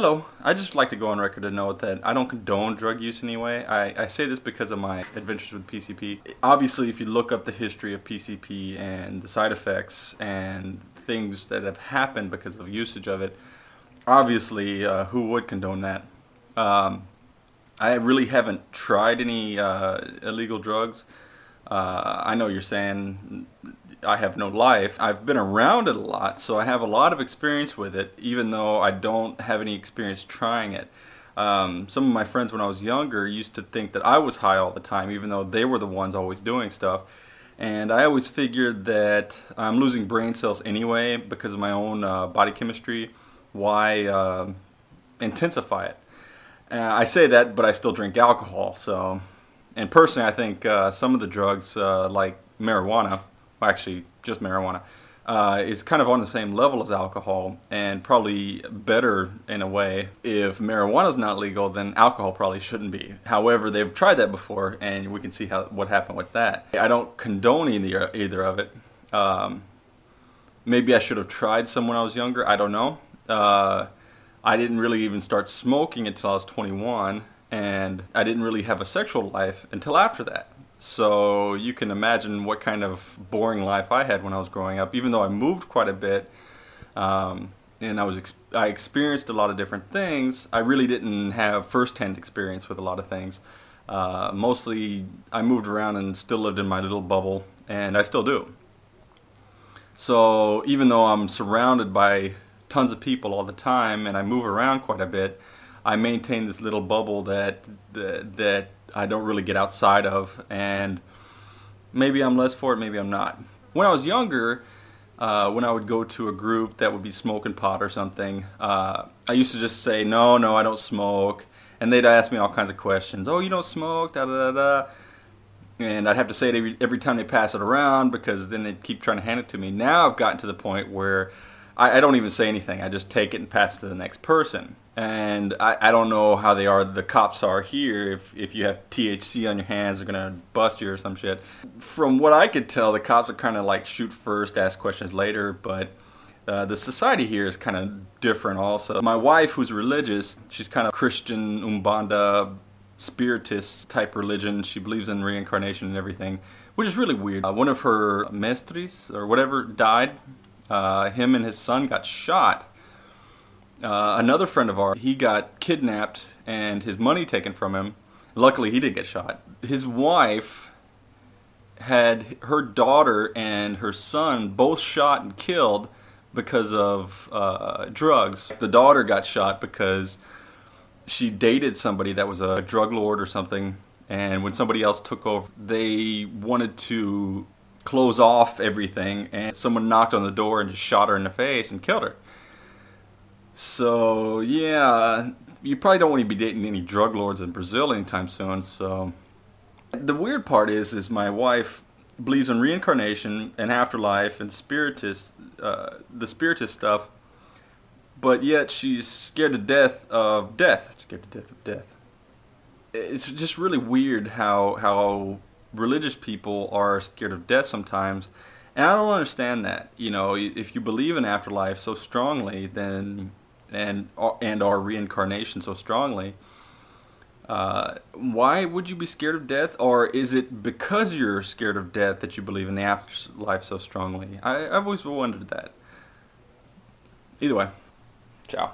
Hello, I just like to go on record to note that I don't condone drug use anyway. I, I say this because of my adventures with PCP. Obviously, if you look up the history of PCP and the side effects and things that have happened because of usage of it, obviously, uh, who would condone that? Um, I really haven't tried any uh, illegal drugs. Uh, I know you're saying I have no life. I've been around it a lot, so I have a lot of experience with it, even though I don't have any experience trying it. Um, some of my friends when I was younger used to think that I was high all the time, even though they were the ones always doing stuff. And I always figured that I'm losing brain cells anyway because of my own uh, body chemistry. Why uh, intensify it? Uh, I say that, but I still drink alcohol. So, and personally, I think uh, some of the drugs, uh, like marijuana, actually just marijuana, uh, is kind of on the same level as alcohol and probably better in a way. If marijuana is not legal, then alcohol probably shouldn't be. However, they've tried that before and we can see how what happened with that. I don't condone either, either of it. Um, maybe I should have tried some when I was younger. I don't know. Uh, I didn't really even start smoking until I was 21 and I didn't really have a sexual life until after that. So you can imagine what kind of boring life I had when I was growing up. Even though I moved quite a bit, um, and I was ex I experienced a lot of different things. I really didn't have firsthand experience with a lot of things. Uh, mostly, I moved around and still lived in my little bubble, and I still do. So even though I'm surrounded by tons of people all the time, and I move around quite a bit, I maintain this little bubble that that, that I don't really get outside of, and maybe I'm less for it, maybe I'm not. When I was younger, uh, when I would go to a group that would be smoking pot or something, uh, I used to just say, no, no, I don't smoke. And they'd ask me all kinds of questions. Oh, you don't smoke, da da da da. And I'd have to say it every, every time they pass it around because then they'd keep trying to hand it to me. Now I've gotten to the point where I, I don't even say anything. I just take it and pass it to the next person. And I, I don't know how they are the cops are here if, if you have THC on your hands they're gonna bust you or some shit. From what I could tell the cops are kind of like shoot first ask questions later but uh, the society here is kind of different also. My wife who's religious she's kind of Christian Umbanda spiritist type religion. She believes in reincarnation and everything which is really weird. Uh, one of her mestres or whatever died uh, him and his son got shot uh, another friend of ours, he got kidnapped and his money taken from him. Luckily, he didn't get shot. His wife had her daughter and her son both shot and killed because of uh, drugs. The daughter got shot because she dated somebody that was a drug lord or something and when somebody else took over they wanted to close off everything and someone knocked on the door and just shot her in the face and killed her. So yeah, you probably don't want to be dating any drug lords in Brazil anytime soon. So the weird part is, is my wife believes in reincarnation and afterlife and spiritist, uh, the spiritist stuff, but yet she's scared to death of death. Scared to death of death. It's just really weird how how religious people are scared of death sometimes. And I don't understand that. You know, if you believe in afterlife so strongly, then and and our reincarnation so strongly, uh, why would you be scared of death? Or is it because you're scared of death that you believe in the afterlife so strongly? I, I've always wondered that. Either way, ciao.